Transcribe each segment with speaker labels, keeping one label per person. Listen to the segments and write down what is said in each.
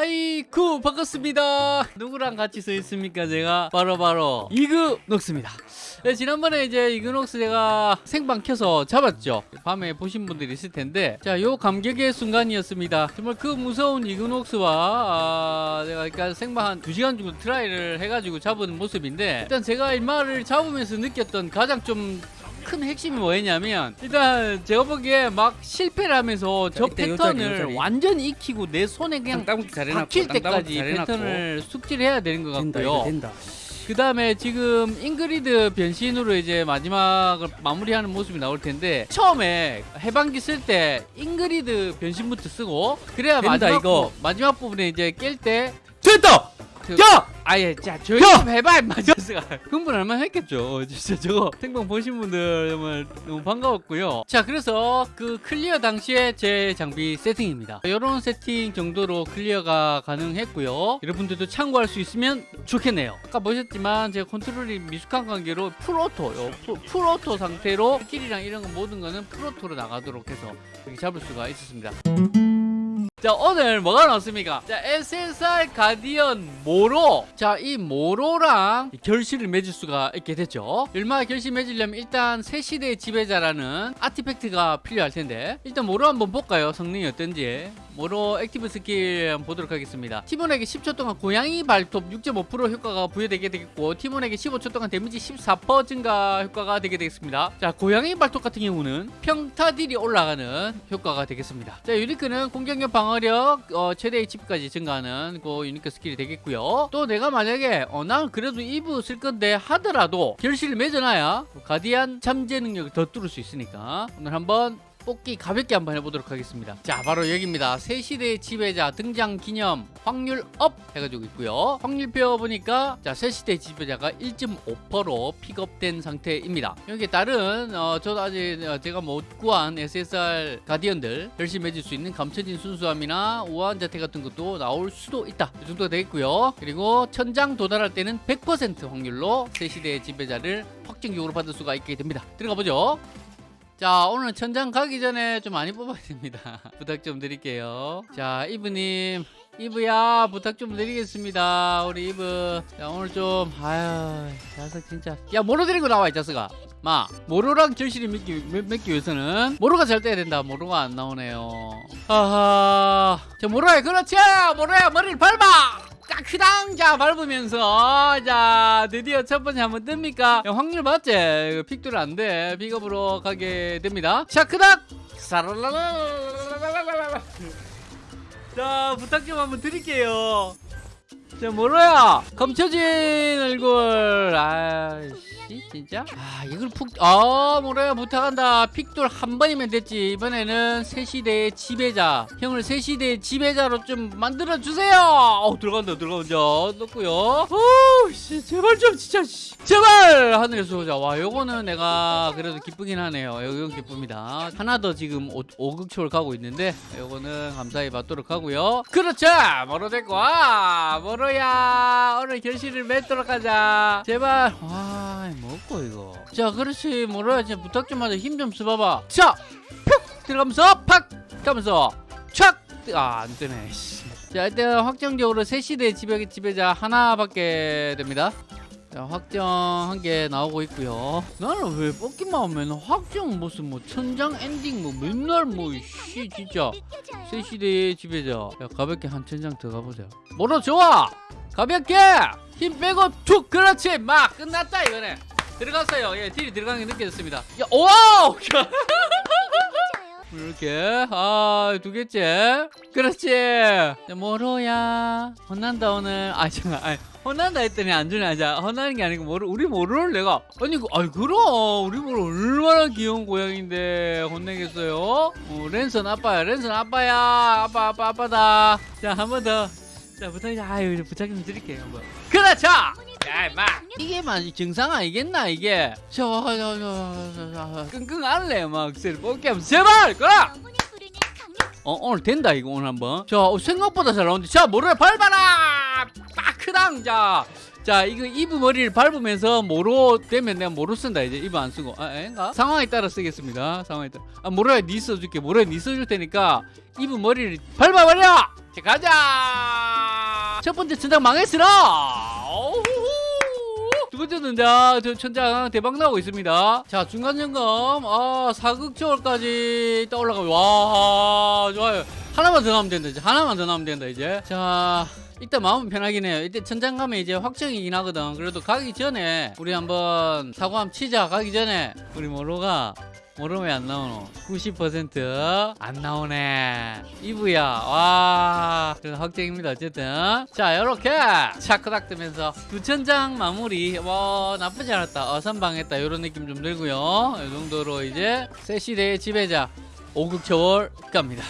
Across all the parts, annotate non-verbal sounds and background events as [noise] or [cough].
Speaker 1: 하이쿠 반갑습니다. 누구랑 같이 서 있습니까 제가? 바로 바로 이그녹스입니다. 네, 지난번에 이제 이그녹스 제가 생방 켜서 잡았죠. 밤에 보신 분들이 있을 텐데 자요 감격의 순간이었습니다. 정말 그 무서운 이그녹스와 아, 내가 그러니까 생방 한 2시간 정도 try를 해가지고 잡은 모습인데 일단 제가 이 말을 잡으면서 느꼈던 가장 좀 큰 핵심이 뭐였냐면 일단 제가 보기에 막 실패를 하면서 저 패턴을
Speaker 2: 자리, 요 자리.
Speaker 1: 완전히 익히고 내 손에 그냥 박힐 때까지. 패턴을 숙지를 해야 되는 것 같고요.
Speaker 2: 된다
Speaker 1: 그 다음에 지금 잉그리드 변신으로 이제 마지막을 마무리하는 모습이 나올 텐데 처음에 해방기 쓸 때 잉그리드 변신부터 쓰고 그래야
Speaker 2: 된다,
Speaker 1: 마지막
Speaker 2: 이거.
Speaker 1: 부, 마지막 부분에 이제 깰 때
Speaker 2: 됐다
Speaker 1: 그-
Speaker 2: 야
Speaker 1: 아예 자 조용히
Speaker 2: 야!
Speaker 1: 좀 해봐 임마 [laughs] 흥분 얼마나 했겠죠? 어, 진짜 저거 생방 보신 분들 정말 너무 반가웠고요. 자 그래서 그 클리어 당시에 제 장비 세팅입니다. 이런 세팅 정도로 클리어가 가능했고요. 여러분들도 참고할 수 있으면 좋겠네요. 아까 보셨지만 제가 컨트롤이 미숙한 관계로 full auto 요. full, full auto 상태로 스킬이랑 이런 거 모든 거는 full auto로 나가도록 해서 이렇게 잡을 수가 있었습니다 자 오늘 뭐가 나왔습니까? 자 SSR guardian 모로. 자 이 모로랑 결실을 맺을 수가 있게 됐죠. 얼마 결실 맺으려면 일단 새 시대의 지배자라는 artifact가 필요할 텐데. 일단 모로 한번 볼까요? 성능이 어떤지 모로 active skill 보도록 하겠습니다. 팀원에게 10초 동안 고양이 발톱 6.5% 효과가 부여되게 되겠고 팀원에게 15초 동안 데미지 14% 증가 효과가 되게 되겠습니다. 자 고양이 발톱 같은 경우는 평타 딜이 올라가는 효과가 되겠습니다. 자 unique는 공격력 방어력 어, 최대 HP까지 증가하는 그 unique skill이 되겠고요. 또 내가 만약에 어, 난 그래도 이브 쓸 건데 하더라도 결실을 맺어놔야 guardian 잠재 능력을 더 뚫을 수 있으니까 오늘 한번 뽑기 가볍게 한번 해보도록 하겠습니다. 자 바로 여기입니다. 새 시대의 지배자 등장 기념 확률 up 해가지고 있고요. 확률표 보니까 자 새 시대의 지배자가 1.5%로 픽업된 상태입니다. 여기에 따른 어, 저도 아직 어, 제가 못 구한 SSR 가디언들 열심히 맺을 수 있는 감춰진 순수함이나 우아한 자태 같은 것도 나올 수도 있다. 이 정도가 되겠고요. 그리고 천장 도달할 때는 100% 확률로 새 시대의 지배자를 확정적으로 받을 수가 있게 됩니다. 들어가 보죠 자 오늘 천장 가기 전에 좀 많이 뽑아야 됩니다. [laughs] 부탁 좀 드릴게요. 자 이브님 이브야 부탁 좀 드리겠습니다. 우리 이브. 자 오늘 좀 아유 자석 진짜. 야 뭐로 데리고 나와 이 자석아. 마 모로랑 결실이 맺기, 맺- 맺기 위해서는 모로가 잘 떼야 된다. 모로가 안 나오네요. 하하. 자 모로야 그렇지! 모로야 머리를 밟아! 까 크당 자 밟으면서. 자 드디어 첫 번째 한번 뜹니까? 야, 확률 맞지? 픽들 안돼. 픽업으로 가게 됩니다. 자 크닥! 사랄랄랄랄랄랄랄랄랄. 자 부탁 좀 한번 드릴게요 자 뭐로야 감춰진 얼굴. 아이씨 진짜? 아 이걸 푹아 뭐로야 부탁한다. 픽돌 한 번이면 됐지. 이번에는 새시대의 지배자. 형을 새시대의 지배자로 좀 만들어 주세요. 어 들어간다 들어간다. 넣고요. 오씨 제발 좀 진짜 씨. 제발! 하늘에서 오자. 와 요거는 내가 그래도 기쁘긴 하네요. 이건 기쁩니다. 하나 더 지금 오, 오극초를 가고 있는데 요거는 감사히 받도록 하고요. 그렇죠! 뭐로 됐고 와 뭐로 야 오늘 결실을 맺도록 하자. 제발. 와 뭐고 이거. 자 그렇지. 뭐로야 진짜 부탁 좀 하자. 힘 좀 써봐봐. 자 푹 들어가면서 팍! 가면서 촥 아안 뜨네 씨. 자 일단 확정적으로 새 시대 지배 지배자 하나밖에 됩니다 자, 확정한 게 나오고 있고요. 나는 왜 뽑기만 하면 확정 무슨 뭐 천장 엔딩 뭐 맨날 뭐씨 진짜 새 시대의 지배자. 야 가볍게 한 천장 더 가보자. 뭐로 좋아? 가볍게 힘 빼고 툭 그렇지 막 끝났다 이거네. 들어갔어요. 예 딜이 들어가는 게 느껴졌습니다. 야 와우 [laughs] 이렇게. 아 두 개째. 그렇지. 자, 모로야? 혼난다 오늘. 아 잠깐 아 혼난다 했더니 안 주네. 자 혼나는 게 아니고 모로 우리 모로를 내가? 아니 그 아이 그럼. 우리 모로 얼마나 귀여운 고양인데 혼내겠어요? 어, 랜선 아빠야 랜선 아빠야. 아빠 아빠 아빠다. 자 한 번더자 부탁 아유 부탁 좀 드릴게요 한번. 그렇죠 야, 마. 이게 막 정상 아니겠나 이게? 저, 저, 저, 저, 저, 끙끙 앓래 막 뽑기 하면 제발 그라! 어 오늘 된다 이거 오늘 한번. 자 어, 생각보다 잘 나오는데. 자 모래 밟아라! 빠크당 자. 자 이거 이브 머리를 밟으면서 모로 되면 내가 모로 쓴다 이제. 이브 안 쓰고. 아 아닌가? 상황에 따라 쓰겠습니다. 상황에 따라. 아 모로야 니 써줄게. 모로야 니 써줄 테니까 이브 머리를 밟아버려! 자 가자! 첫 번째 어후후. 두 번째 천장 저 천장 대박 나고 있습니다. 자 중간 점검 아 사극초월까지 떠올라가 와 좋아요. 하나만 더 나오면 된다 이제. 하나만 더 나오면 된다 이제. 자 일단 마음은 편하긴 해요. 이때 천장 가면 이제 확정이긴 하거든. 그래도 가기 전에 우리 한번 사고 한번 치자. 가기 전에 우리 모로가 모르면 왜안 나오노. 90%안 나오네. 이브야. 와. 그래도 확정입니다. 어쨌든. 자 요렇게 차크닥 뜨면서 두 천장 마무리. 와 나쁘지 않았다. 어선방했다. 요런 느낌 좀 들고요. 이 정도로 이제 새 시대의 지배자 오극초월 갑니다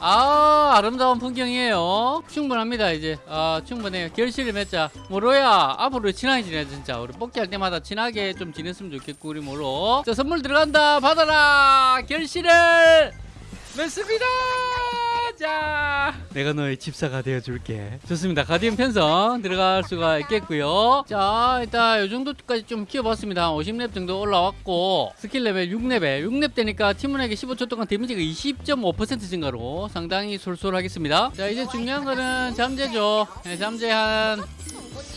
Speaker 1: 아 아름다운 풍경이에요. 충분합니다 이제. 아 충분해요. 결실을 맺자. 모로야 앞으로 친하게 지내 진짜. 우리 뽑기 할 때마다 친하게 좀 지냈으면 좋겠고 우리 모로. 자 선물 들어간다. 받아라! 결실을! 맺습니다 자. 내가 너의 집사가 되어줄게. 좋습니다. guardian 편성 들어갈 수가 있겠고요. 자 일단 이 정도까지 좀 키워봤습니다. 한 50렙 정도 올라왔고 스킬 레벨 6렙에 6렙 되니까 팀원에게 15초 동안 데미지가 20.5% 증가로 상당히 솔솔하겠습니다. 자 이제 중요한 거는 잠재죠. 네, 잠재 한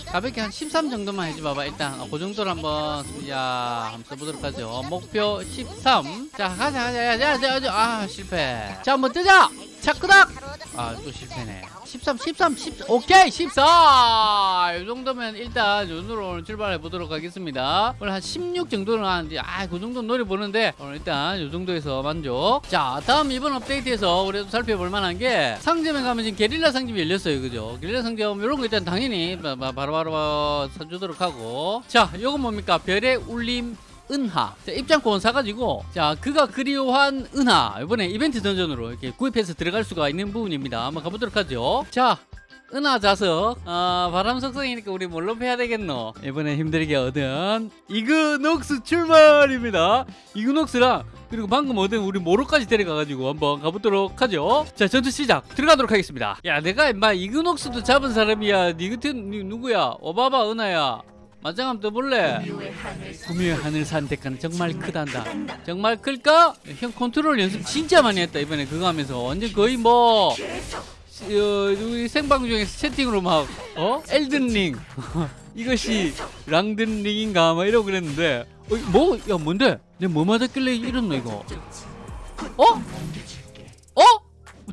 Speaker 1: 가볍게 한 13 정도만 해줘봐봐 일단. 어, 그 정도로 한번 야 한번 써보도록 하죠. 목표 13자 가자 가자 가자 가자 아 실패. 자 한번 뜨자. 차크닥 아 또 실패네. 13 13 10 오케이 14이 정도면 일단 요으로 오늘 출발해 보도록 하겠습니다. 오늘 한 16 정도는 하는데 아그 정도 노려보는데 오늘 일단 요 정도에서 만족. 자 다음 이번 업데이트에서 우리도 살펴볼 만한 게 상점에 가면 지금 게릴라 상점이 열렸어요. 그죠? 게릴라 상점 이런 거 일단 당연히 바- 바- 바로 바로 사주도록 하고. 자 요건 뭡니까? 별의 울림 은하. 자, 입장권 사가지고 자 그가 그리워한 은하. 이번에 이벤트 던전으로 이렇게 구입해서 들어갈 수가 있는 부분입니다. 한번 가보도록 하죠. 자 은하 자석. 아 바람 속성이니까 우리 뭘로 패야 되겠노? 이번에 힘들게 얻은 이그녹스 출발입니다. 이그녹스랑 그리고 방금 얻은 우리 모로까지 데려가가지고 한번 가보도록 하죠. 자 전투 시작. 들어가도록 하겠습니다. 야 내가 임마 이그녹스도 잡은 사람이야. 니 같은 니 누구야? 오바바 은하야 맞짱 한번 떠볼래? 구미의 하늘 산택하는 정말 크단다. 정말 클까? 형 컨트롤 연습 진짜 많이 했다 이번에 그거 하면서 완전 거의 뭐 어, 우리 생방 중에서 채팅으로 막 어? 엘든링 [laughs] 이것이 랑든링인가 막 이러고 그랬는데 어, 뭐? 야 뭔데? 내가 뭐 맞았길래 이랬노 이거 어? 어?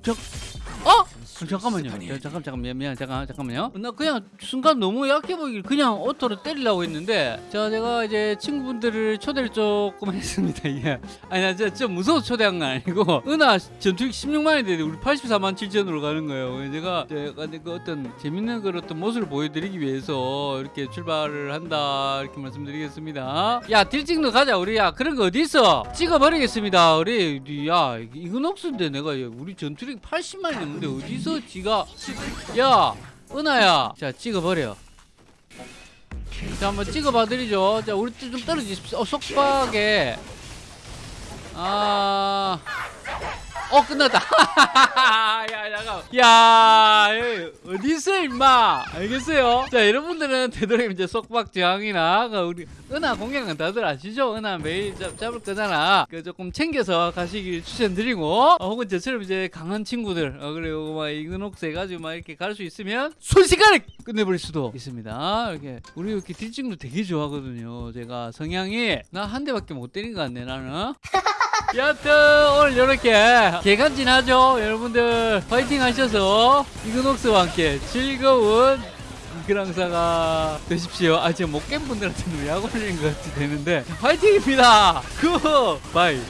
Speaker 1: 저, 어? 잠깐만요. 자, 잠깐 잠깐 미안 미안 잠깐 잠깐만요. 나 그냥 순간 너무 약해 보이길 그냥 auto로 때리려고 했는데 자 제가 이제 친구분들을 초대를 조금 [laughs] 했습니다. 예. 아니 나 진짜 좀 무서워 초대한 건 아니고 은하 전투력 16만이 되는데 우리 84만 7천으로 가는 거예요. 제가 제가 그 어떤 재밌는 그런 어떤 모습을 보여드리기 위해서 이렇게 출발을 한다 이렇게 말씀드리겠습니다. 야 딜찍도 가자 우리 야 그런 거 어디 있어? 찍어버리겠습니다. 우리 야 이건 없는데 내가 우리 전투력 80만이 넘는데 어디 서 지가 야 은하야. 자 찍어버려. 자 한번 찍어봐 드리죠. 자 우리 좀 떨어지십시오. 어, 속박에. 아... 어 끝났다. [laughs] 야 잠깐 야 에이, 어디 있어 임마. 알겠어요? 자 여러분들은 되도록이면 이제 속박 저항이나 그 우리 은하 공략은 다들 아시죠? 은하 매일 잡, 잡을 거잖아. 그 조금 챙겨서 가시길 추천드리고 어, 혹은 저처럼 이제 강한 친구들 어, 그리고 막 이근옥스 해가지고 막 이렇게 갈 수 있으면 순식간에 끝내버릴 수도 있습니다. 이렇게 우리 이렇게 딜찍도 되게 좋아하거든요. 제가 성향이 나 한 대밖에 못 때린 것 같네 나는 [laughs] 여하튼 오늘 이렇게 개간지나죠 여러분들? 파이팅 하셔서 이그녹스와 함께 즐거운 그랑사가 되십시오. 아 지금 못깬 분들한테는 약 올리는 것 같이 되는데. 파이팅입니다. good bye